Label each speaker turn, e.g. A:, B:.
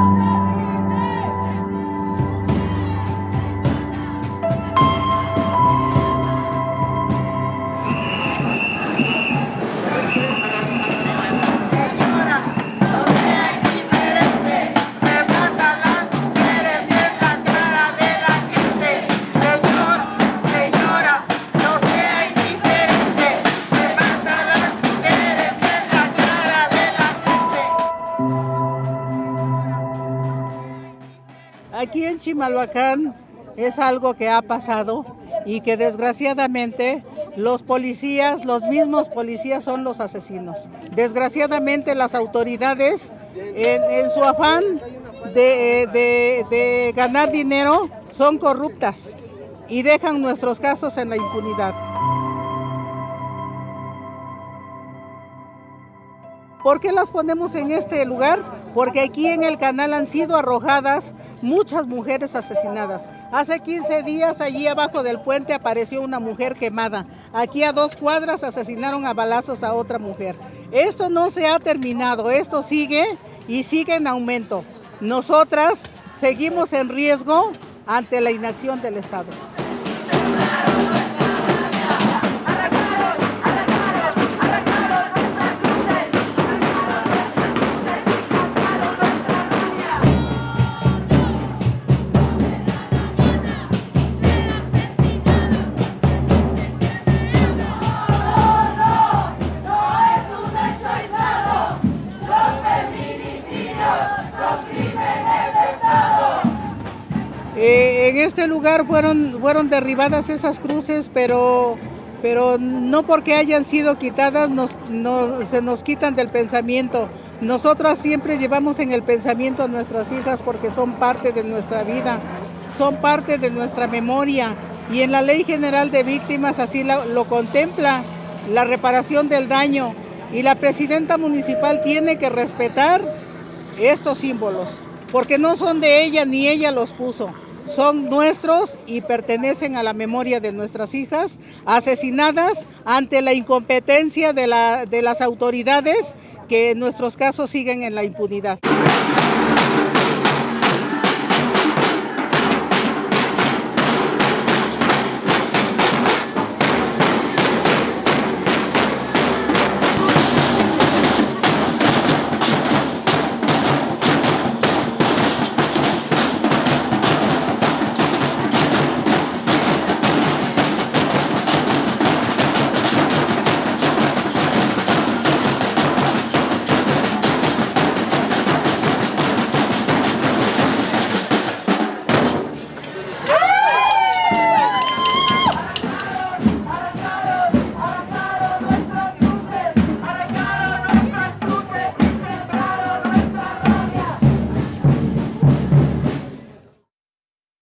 A: Oh. Aquí en Chimalhuacán es algo que ha pasado y que desgraciadamente los policías, los mismos policías son los asesinos. Desgraciadamente las autoridades en, su afán de, de ganar dinero son corruptas y dejan nuestros casos en la impunidad. ¿Por qué las ponemos en este lugar? Porque aquí en el canal han sido arrojadas muchas mujeres asesinadas. Hace 15 días allí abajo del puente apareció una mujer quemada. Aquí a dos cuadras asesinaron a balazos a otra mujer. Esto no se ha terminado, esto sigue y sigue en aumento. Nosotras seguimos en riesgo ante la inacción del Estado. En este lugar fueron, fueron derribadas esas cruces, pero, pero no porque hayan sido quitadas se nos quitan del pensamiento. Nosotras siempre llevamos en el pensamiento a nuestras hijas porque son parte de nuestra vida, son parte de nuestra memoria. Y en la Ley General de Víctimas así lo contempla, la reparación del daño. Y la presidenta municipal tiene que respetar estos símbolos, porque no son de ella ni ella los puso son nuestros y pertenecen a la memoria de nuestras hijas asesinadas ante la incompetencia de, las autoridades que en nuestros casos siguen en la impunidad.